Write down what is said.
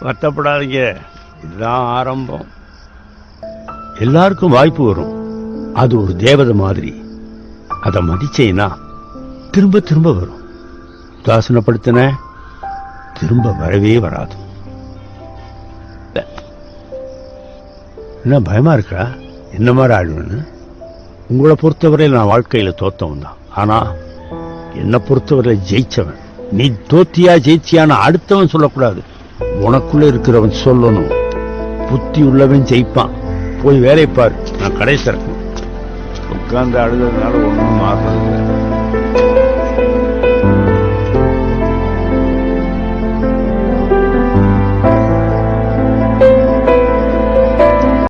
வருத்தப்படாதீங்க. இதுதான் ஆரம்பம். எல்லாருக்கும் வாய்ப்பு வரும். அது ஒரு தேவதை மாதிரி. அதை மதிச்சேன்னா திரும்ப திரும்ப வரும். உதாசனப்படுத்தின திரும்ப வரவே வராது. என்ன பயமா இருக்கா? என்ன மாதிரி ஆடுவேன்னு உங்களை பொறுத்தவரை நான் வாழ்க்கையில தோத்தவன் தான். ஆனா என்னை பொறுத்தவரை ஜெயிச்சவன். நீ தோத்தியா ஜெயிச்சியான்னு அடுத்தவன் சொல்லக்கூடாது. உனக்குள்ள இருக்கிறவன் சொல்லணும். புத்தி உள்ளவன் ஜெயிப்பான். போய் வேலையை பாரு. நான் கடைசி உட்கார்ந்து அழுதுறதுனால ஒன்றும் ஆகிறது